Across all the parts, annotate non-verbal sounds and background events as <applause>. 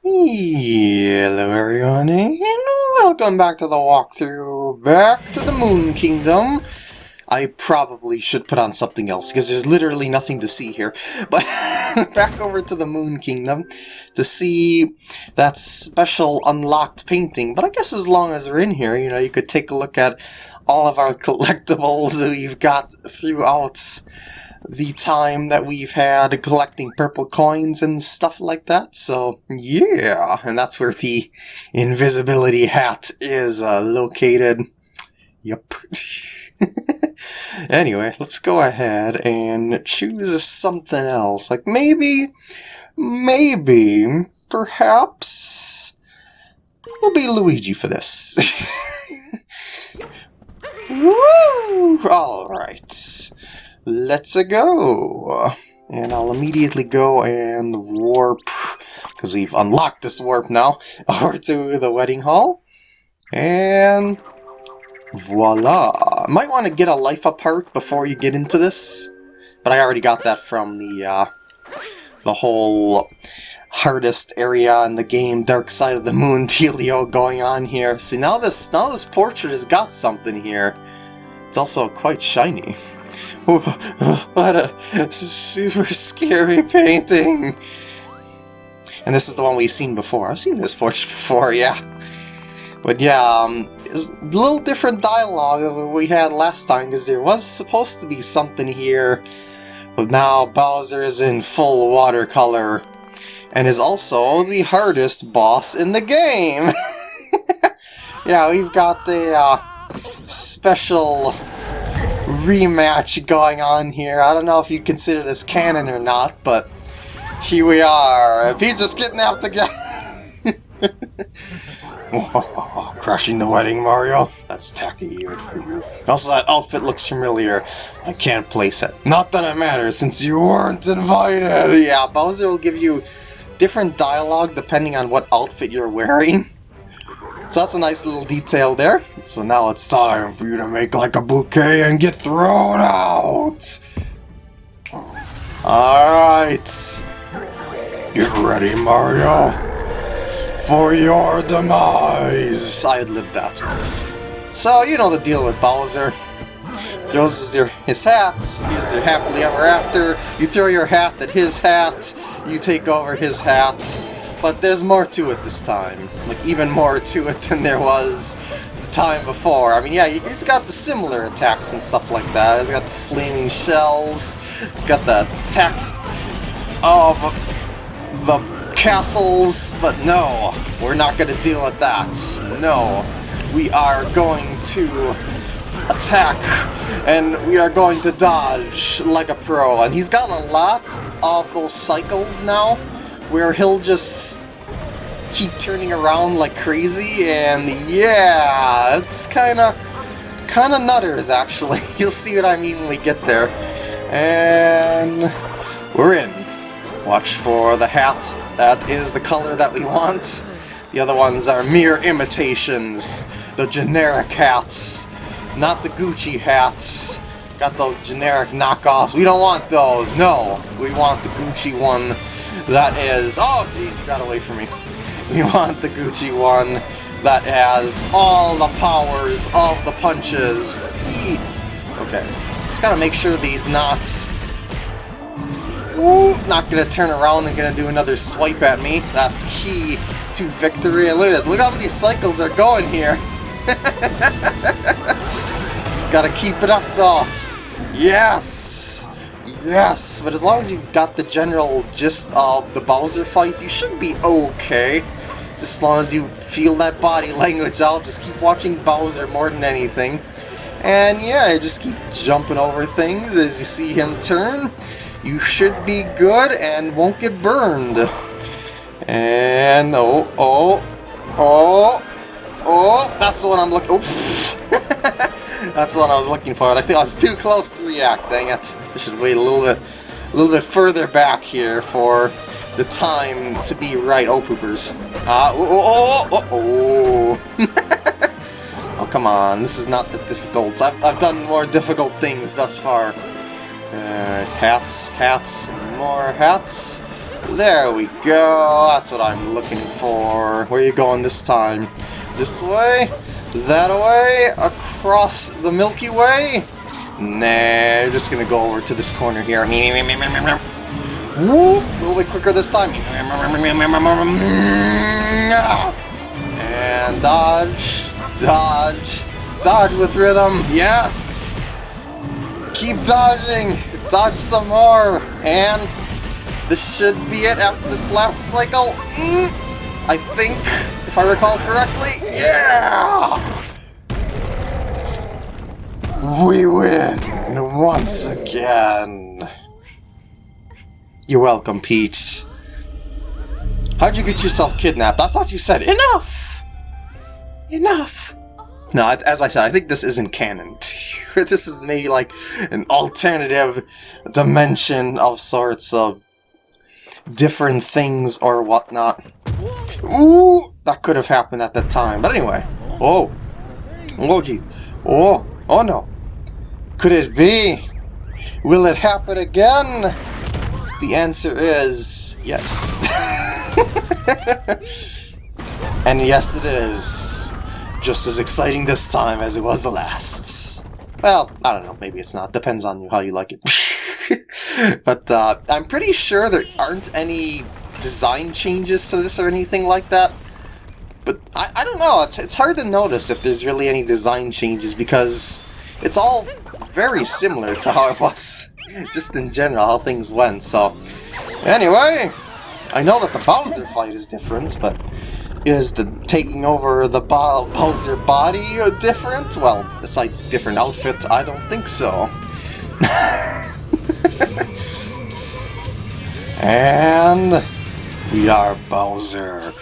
Hello everyone and welcome back to the walkthrough, back to the Moon Kingdom. I probably should put on something else because there's literally nothing to see here. <laughs> But back over to the Moon Kingdom to see that special unlocked painting. But I guess as long as we're in here, you know, you could take a look at all of our <laughs> collectibles that we've got throughout the time that we've had collecting purple coins and stuff like that. So, yeah, and that's where the invisibility hat is uh, located. Yep. <laughs> anyway, let's go ahead and choose something else. Like maybe, maybe, perhaps, we'll be Luigi for this. <laughs> Woo! Alright. Let's go! And I'll immediately go and warp, because we've unlocked this warp now, <laughs> over to the wedding hall. And voila! Might want to get a Life-Up Heart before you get into this, but I already got that from the, uh, the whole hardest area in the game, Dark Side of the Moon <laughs> dealio going on here. See, now this, now this portrait has got something here. It's also quite shiny. What a super scary painting! And this is the one we've seen before. I've seen this portrait before, yeah. But yeah, um, it's a little different dialogue than we had last time, because there was supposed to be something here, but now Bowser is in full watercolor, and is also the hardest boss in the game! <laughs> yeah, we've got the uh, special rematch going on here. I don't know if you consider this canon or not, but here we are. He's just getting out together. <laughs> Crashing the wedding, Mario? That's tacky even for you. Also, that outfit looks familiar. I can't place it. Not that it matters, since you weren't invited. Yeah, Bowser will give you different dialogue depending on what outfit you're wearing. <laughs> So that's a nice little detail there. So now it's time for you to make like a bouquet and get thrown out! Alright. Get ready, Mario. For your demise! I had lived that. So, you know the deal with Bowser. Throws his, his hat, he's your happily ever after. You throw your hat at his hat, you take over his hat. But there's more to it this time. Like, even more <laughs> to it than there was the time before. I mean, yeah, he's got the similar attacks and stuff like that. He's got the flaming shells. He's got the attack of the castles. But no, we're not going to deal with that. No, we are going to attack and we are going to dodge like a pro. And he's got a lot of those cycles now where he'll just keep turning around like crazy, and yeah, it's kind of kind of nutters, actually. <laughs> You'll see what I mean when we get there. And we're in. Watch for the hat. That is the color that we want. The other ones are mere imitations. The generic hats. Not the Gucci hats. Got those generic knockoffs. We don't want those. No. We want the Gucci one that is... Oh, jeez, you got away from me. <laughs> We want the Gucci one that has all the powers of the punches. Okay, just gotta make sure these knots... Ooh, not gonna turn around and gonna do another swipe at me. That's key to victory. And look at this, look how many cycles are going here. <laughs> just gotta keep it up though. Yes! Yes, but as long as you've got the general gist of the Bowser fight, you should be okay. Just as long as you feel that body <laughs> language out, just keep watching Bowser more than anything. And yeah, just keep jumping over things as you see him turn. You should be good and won't get burned. And oh, oh, oh, oh, that's the one I'm looking. Oh. <laughs> That's what I was looking for. I think I was too close to react, dang it. I should wait a little bit a little bit further back here for the time to be right. Oh, poopers. Uh, oh, oh, oh, oh. <laughs> oh, come on. This is not that difficult. I've, I've done more difficult things thus far. Uh, hats, hats, more hats. There we go. That's what I'm looking for. Where you going this time? This way? That way? Across the Milky Way? Nah, we're just gonna go over to this corner here. Woo! A little bit quicker this time. And dodge, dodge, dodge with rhythm. Yes! Keep dodging. Dodge some more. And this should be it after this last cycle. Mm, I think, if I recall correctly. Yeah! We win once again. You're welcome, Peach. How'd you get yourself kidnapped? I thought you said enough! Enough! No, as I said, I think this isn't canon. <laughs> this is maybe like an alternative dimension of sorts of different things or whatnot. Ooh, that could have happened at that time. But anyway. Oh. Oh. Oh. Oh, no. Could it be? Will it happen again? The answer is yes. <laughs> and yes, it is. Just as exciting this time as it was the last. Well, I don't know. Maybe it's not. Depends on how you like it. <laughs> but uh, I'm pretty sure there aren't any design changes to this or anything like that. But I, I don't know, it's, it's hard to notice if there's really any design changes because it's all very similar to how it was, <laughs> just in general, how things went, so... Anyway, I know that the Bowser fight is different, but is the taking over the Bowser body different? Well, besides different outfit, I don't think so. <laughs> and we are Bowser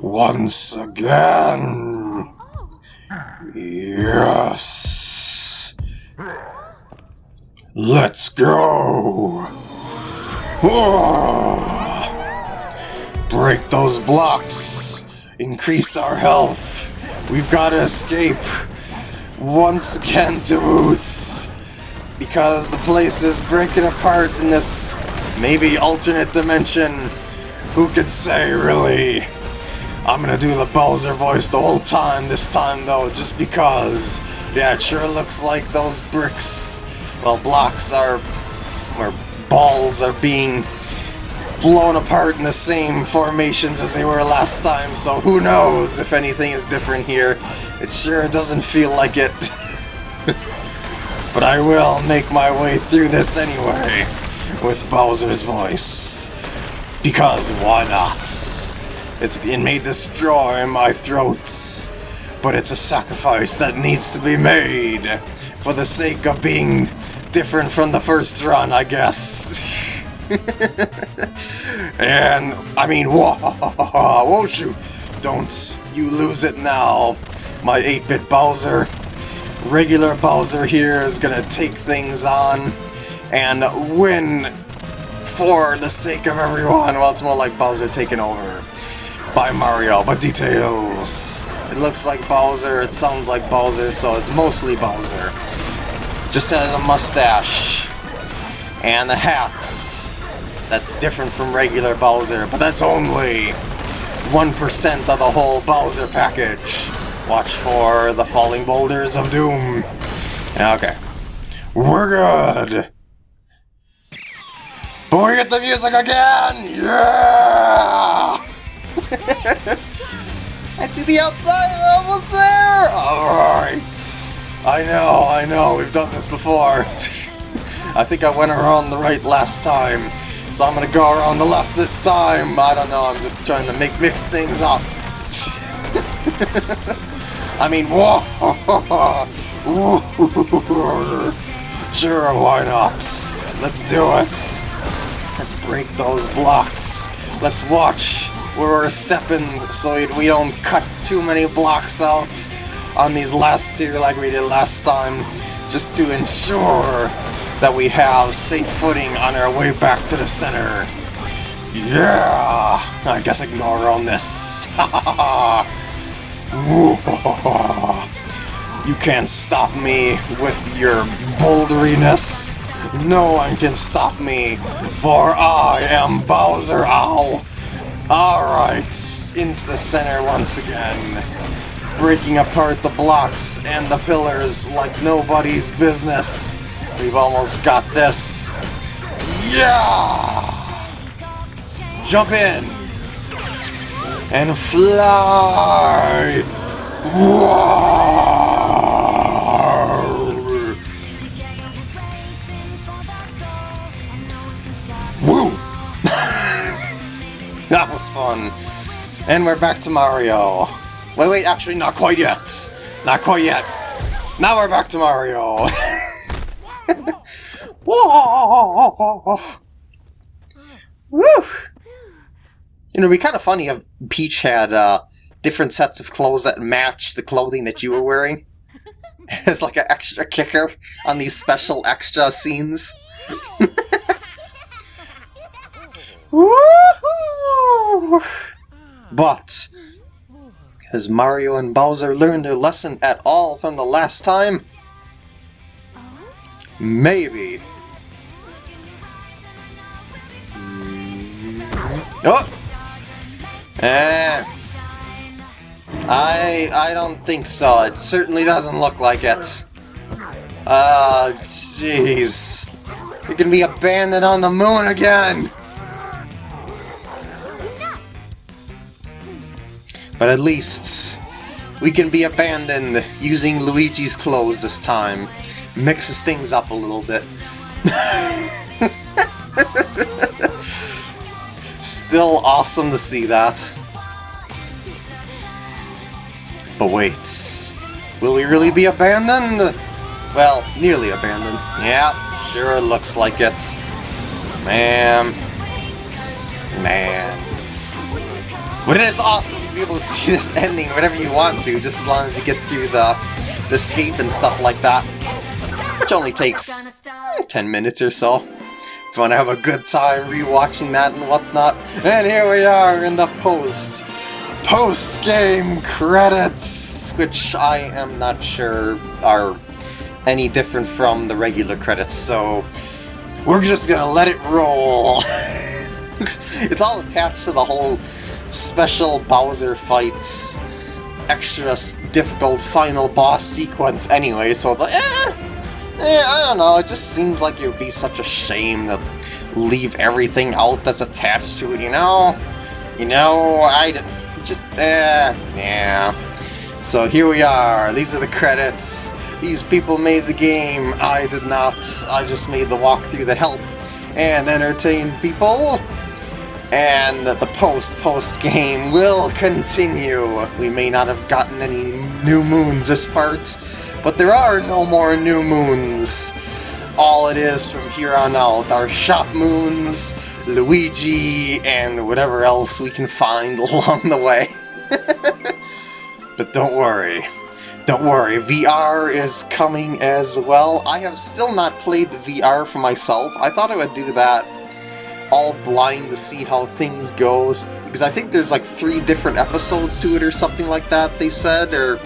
once again. Yes. Let's go. Ah. Break those blocks. Increase our health. We've got to escape once again to Boots because the place is breaking apart in this maybe alternate dimension. Who could say, really? I'm gonna do the Bowser voice the whole time this time, though, just because. Yeah, it sure looks like those bricks, well, blocks are, or balls are being blown apart in the same formations as they were last time, so who knows if anything is different here. It sure doesn't feel like it. <laughs> But I will make my way through this anyway, with Bowser's voice. Because why not? It's, it may destroy my throat, but it's a sacrifice that needs to be made for the sake of being different from the first run, I guess. <laughs> and, I mean, whoa, whoa, shoot, don't you lose it now, my 8-bit Bowser regular Bowser here is gonna take things on and win for the sake of everyone. Well, it's more like Bowser taking over by Mario, but details. It looks like Bowser, it sounds like Bowser, so it's mostly Bowser. Just has a mustache and a hat that's different from regular Bowser, but that's only 1% of the whole Bowser package. Watch for the falling boulders of doom. Okay. We're good. But we get the music again! Yeah! <laughs> I see the outside, almost there! Alright. I know, I know, we've done this before. <laughs> I think I went around the right last time. So I'm gonna go around the left this time. I don't know, I'm just trying to make mix things up. <laughs> I mean, whoa! sure, why not? Let's do it! Let's break those blocks. Let's watch where we're stepping so we don't cut too many blocks out on these last two like we did last time, just to ensure that we have safe footing on our way back to the center. Yeah! I guess I can go around this. <laughs> You can't stop me with your boulderiness. No one can stop me, for I am Bowser Ow! Alright, into the center once again. Breaking apart the blocks and the pillars like nobody's business. We've almost got this. Yeah! Jump in! And fly! Woo! <laughs> that was fun. And we're back to Mario. Wait, wait, actually not quite yet. Not quite yet. Now we're back to Mario. Whoa! <laughs> Woo! You know, it'd be kind of funny if Peach had uh, different sets of clothes that match the clothing that you were wearing. <laughs> As like an extra kicker on these special extra scenes. But, has Mario and Bowser learned their lesson at all from the last time? Maybe. Oh! Eh. I I don't think so. It certainly doesn't look like it. Ah, uh, jeez. You're gonna be abandoned on the moon again! But at least we can be abandoned using Luigi's clothes this time. Mixes things up a little bit. <laughs> Still awesome to see that. But wait, will we really be abandoned? Well, nearly abandoned. Yeah, sure looks like it. Man. Man. But it is awesome to be able to <laughs> see this ending whenever you want to, just as long as you get through the, the escape and stuff like that. Which only takes hmm, 10 minutes or so. If you want to have a good time rewatching that and whatnot. And here we are in the post. Post-game credits! Which I am not sure are any different from the regular credits, so we're just gonna let it roll. <laughs> it's all attached to the whole special Bowser fights, extra difficult final boss sequence anyway, so it's like, eh, eh, I don't know, it just seems like it would be such a shame to leave everything out that's attached to it, you know? You know, I just, eh, yeah. So here we are, these are the credits. These people made the game, I did not. I just made the walkthrough to help and entertain people and the post-post game will continue. We may not have gotten any new moons this part, but there are no more new moons. All it is from here on out are shop moons, Luigi, and whatever else we can find <laughs> along the way. <laughs> but don't worry. Don't worry, VR is coming as well. I have still not played the VR for myself. I thought I would do that all blind to see how things goes. Because I think there's like three different episodes to it or something like that they said or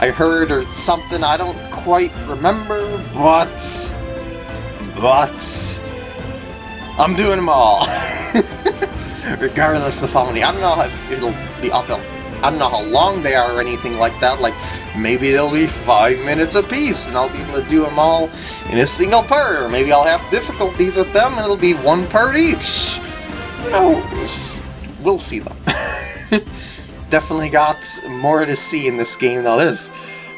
I heard or something. I don't quite remember but but I'm doing them all. <laughs> Regardless of how many I don't know if it'll be I don't know how long they are or anything like that. Like maybe they'll be five minutes apiece and I'll be able to do them all in a single part, or maybe I'll have difficulties with them and it'll be one part each. Who knows? We'll see them. <laughs> Definitely got more to see in this game though. There's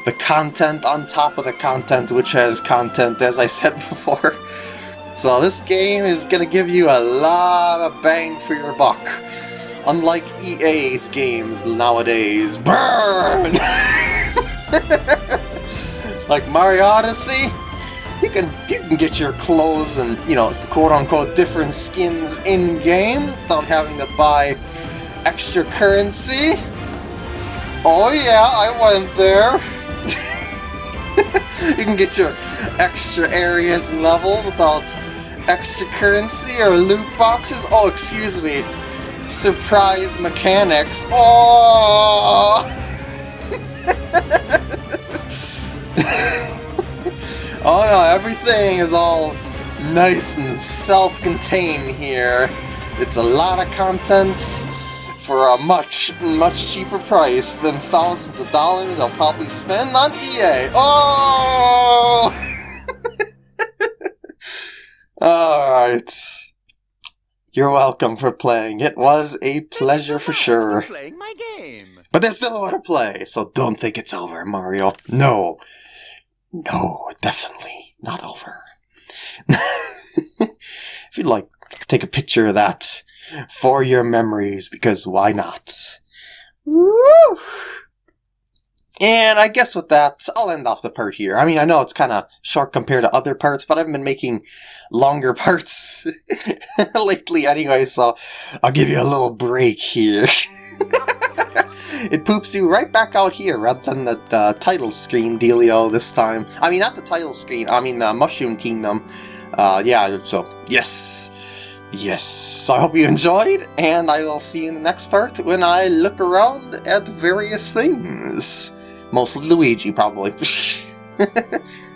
the content on top of the content, which has content, as I said <laughs> before. So this game is going to give you a lot of bang for your buck. Unlike EA's games nowadays. Burn! <laughs> <laughs> like Mario Odyssey, you can you can get your clothes and you know quote unquote different skins in game without having to buy extra currency. Oh yeah, I went there. <laughs> you can get your extra areas and levels without extra currency or loot boxes. Oh, excuse me. Surprise mechanics. Oh! <laughs> <laughs> oh no, everything is all nice and self-contained here. It's a lot of content for a much, much cheaper price than thousands of dollars I'll probably spend on EA. Oh! <laughs> Alright. You're welcome for playing. It was a pleasure for sure. Playing my game. But there's still more to play, so don't think it's over, Mario. No. No, definitely not over. <laughs> if you'd like, take a picture of that for your memories, because why not? Woo! And I guess with that, I'll end off the part here. I mean, I know it's kind of short compared to other parts, but I've been making longer <laughs> parts <laughs> lately anyway, so I'll give you a little break here. It poops you right back out here rather than the, the title screen dealio this time. I mean, not the title screen, I mean the Mushroom Kingdom. Uh, yeah, so, yes. Yes, so I hope you enjoyed, and I will see you in the next part when I look around at various things. Mostly Luigi, probably. <laughs>